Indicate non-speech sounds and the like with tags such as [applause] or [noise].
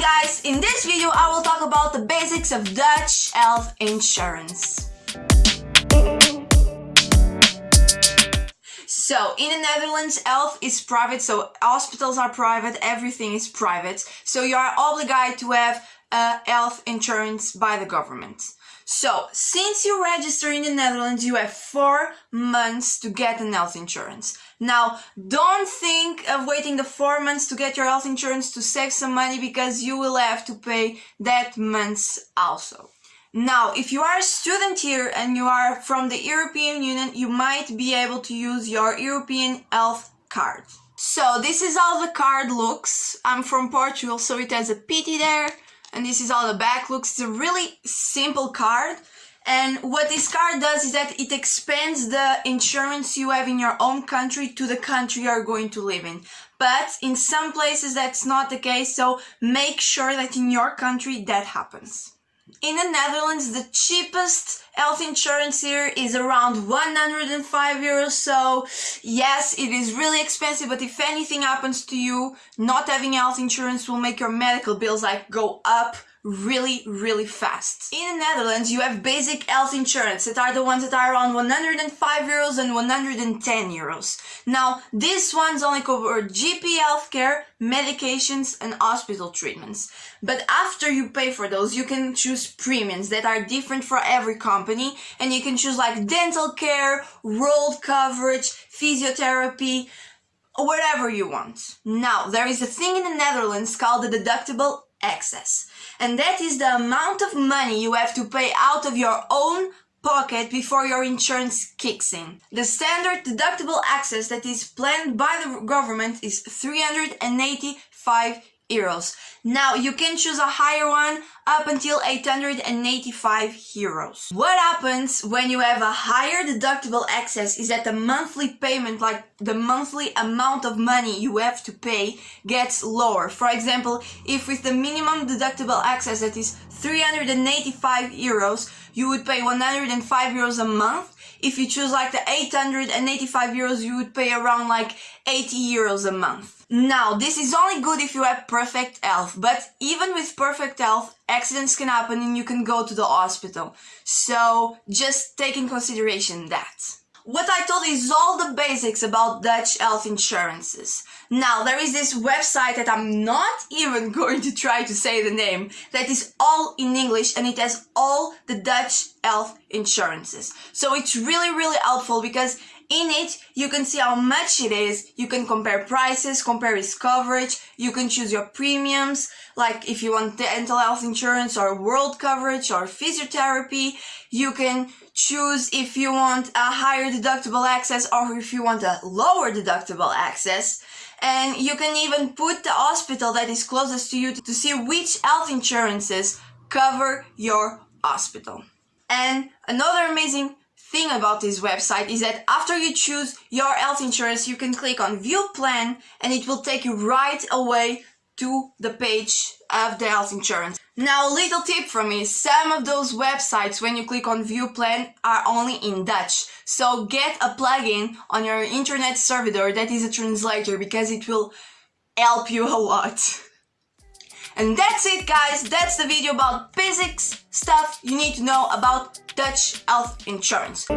Hi guys, in this video I will talk about the basics of Dutch health insurance. So, in the Netherlands, health is private, so hospitals are private, everything is private. So you are obligated to have a health insurance by the government. So, since you register in the Netherlands, you have four months to get an health insurance. Now, don't think of waiting the four months to get your health insurance to save some money because you will have to pay that months also. Now, if you are a student here and you are from the European Union, you might be able to use your European health card. So this is how the card looks. I'm from Portugal, so it has a pity there and this is how the back looks. It's a really simple card. And what this card does is that it expands the insurance you have in your own country to the country you're going to live in. But in some places that's not the case, so make sure that in your country that happens. In the Netherlands, the cheapest health insurance here is around 105 euros. So yes, it is really expensive, but if anything happens to you, not having health insurance will make your medical bills like go up really, really fast. In the Netherlands, you have basic health insurance that are the ones that are around 105 euros and 110 euros. Now, these ones only cover GP healthcare, medications and hospital treatments. But after you pay for those, you can choose premiums that are different for every company and you can choose like dental care, world coverage, physiotherapy, whatever you want. Now, there is a thing in the Netherlands called the deductible excess. And that is the amount of money you have to pay out of your own pocket before your insurance kicks in. The standard deductible excess that is planned by the government is 385 euros. Now you can choose a higher one up until 885 euros. What happens when you have a higher deductible excess is that the monthly payment, like the monthly amount of money you have to pay gets lower. For example, if with the minimum deductible excess that is 385 euros, you would pay 105 euros a month. If you choose like the 885 euros, you would pay around like 80 euros a month. Now, this is only good if you have perfect health, but even with perfect health, accidents can happen and you can go to the hospital. So, just take in consideration that. What I told is all the basics about Dutch health insurances. Now, there is this website that I'm not even [laughs] going to try to say the name, that is all in English and it has all the Dutch health insurances. So it's really, really helpful because in it, you can see how much it is. You can compare prices, compare its coverage. You can choose your premiums, like if you want dental health insurance or world coverage or physiotherapy. You can choose if you want a higher deductible excess or if you want a lower deductible excess. And you can even put the hospital that is closest to you to see which health insurances cover your hospital. And another amazing thing about this website is that after you choose your health insurance, you can click on view plan and it will take you right away to the page of the health insurance. Now a little tip from me, some of those websites when you click on view plan are only in Dutch. So get a plugin on your internet server that is a translator because it will help you a lot. [laughs] And that's it guys, that's the video about basics stuff you need to know about Dutch health insurance.